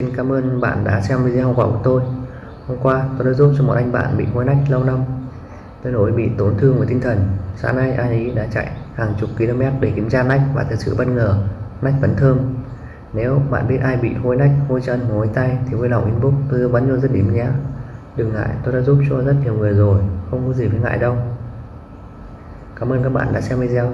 Xin cảm ơn bạn đã xem video của tôi. Hôm qua tôi đã giúp cho một anh bạn bị hôi nách lâu năm tôi nổi bị tổn thương về tinh thần. Sáng nay anh ấy đã chạy hàng chục km để kiểm tra nách và thật sự bất ngờ nách vẫn thơm. Nếu bạn biết ai bị hôi nách, hôi chân, hôi tay thì vui lòng inbox tôi tư vấn cho rất điểm nhé. Đừng ngại, tôi đã giúp cho rất nhiều người rồi, không có gì phải ngại đâu. Cảm ơn các bạn đã xem video.